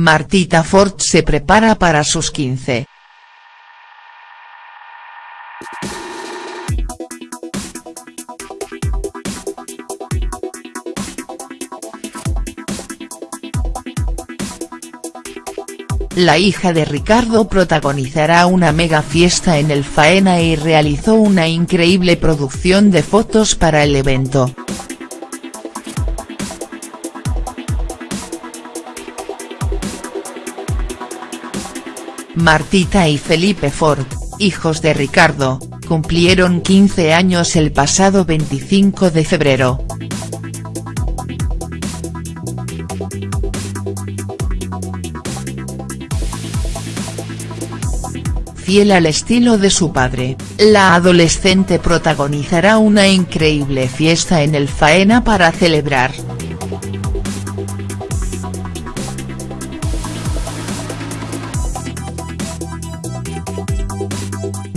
Martita Ford se prepara para sus 15. La hija de Ricardo protagonizará una mega fiesta en el Faena y realizó una increíble producción de fotos para el evento. Martita y Felipe Ford, hijos de Ricardo, cumplieron 15 años el pasado 25 de febrero. Fiel al estilo de su padre, la adolescente protagonizará una increíble fiesta en el Faena para celebrar.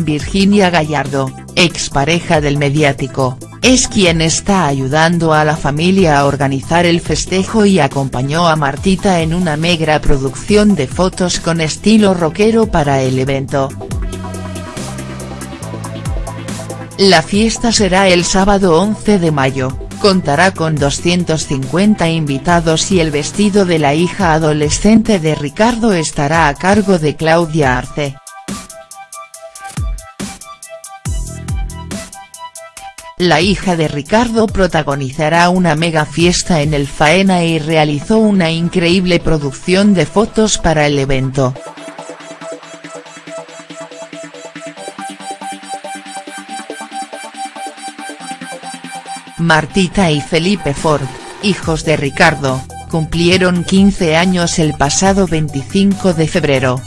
Virginia Gallardo, expareja del mediático, es quien está ayudando a la familia a organizar el festejo y acompañó a Martita en una megra producción de fotos con estilo rockero para el evento. La fiesta será el sábado 11 de mayo, contará con 250 invitados y el vestido de la hija adolescente de Ricardo estará a cargo de Claudia Arce. La hija de Ricardo protagonizará una mega fiesta en el Faena y realizó una increíble producción de fotos para el evento. Martita y Felipe Ford, hijos de Ricardo, cumplieron 15 años el pasado 25 de febrero.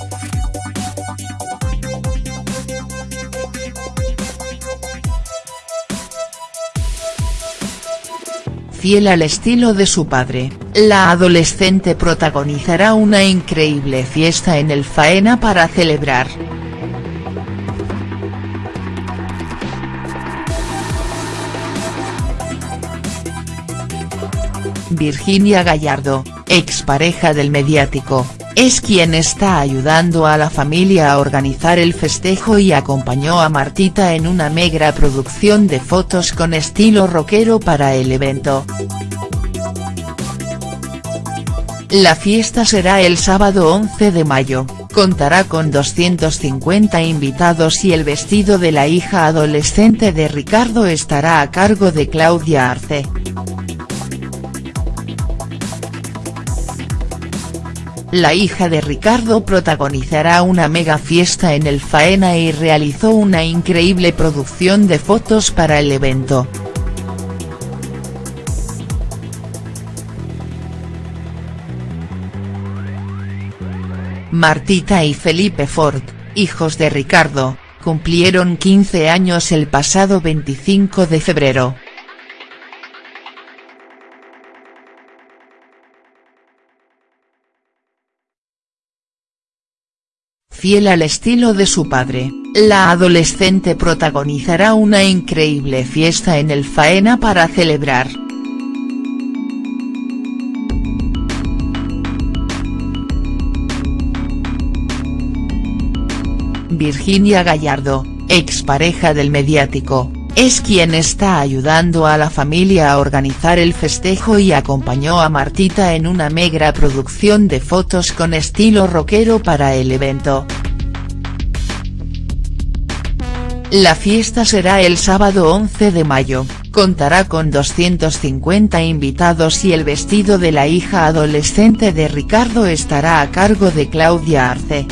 Fiel al estilo de su padre, la adolescente protagonizará una increíble fiesta en el Faena para celebrar. Virginia Gallardo, expareja del mediático, es quien está ayudando a la familia a organizar el festejo y acompañó a Martita en una megra producción de fotos con estilo rockero para el evento. La fiesta será el sábado 11 de mayo, contará con 250 invitados y el vestido de la hija adolescente de Ricardo estará a cargo de Claudia Arce. La hija de Ricardo protagonizará una mega fiesta en el Faena y realizó una increíble producción de fotos para el evento. Martita y Felipe Ford, hijos de Ricardo, cumplieron 15 años el pasado 25 de febrero. Fiel al estilo de su padre, la adolescente protagonizará una increíble fiesta en el Faena para celebrar. Virginia Gallardo, expareja del mediático, es quien está ayudando a la familia a organizar el festejo y acompañó a Martita en una megra producción de fotos con estilo rockero para el evento. La fiesta será el sábado 11 de mayo, contará con 250 invitados y el vestido de la hija adolescente de Ricardo estará a cargo de Claudia Arce.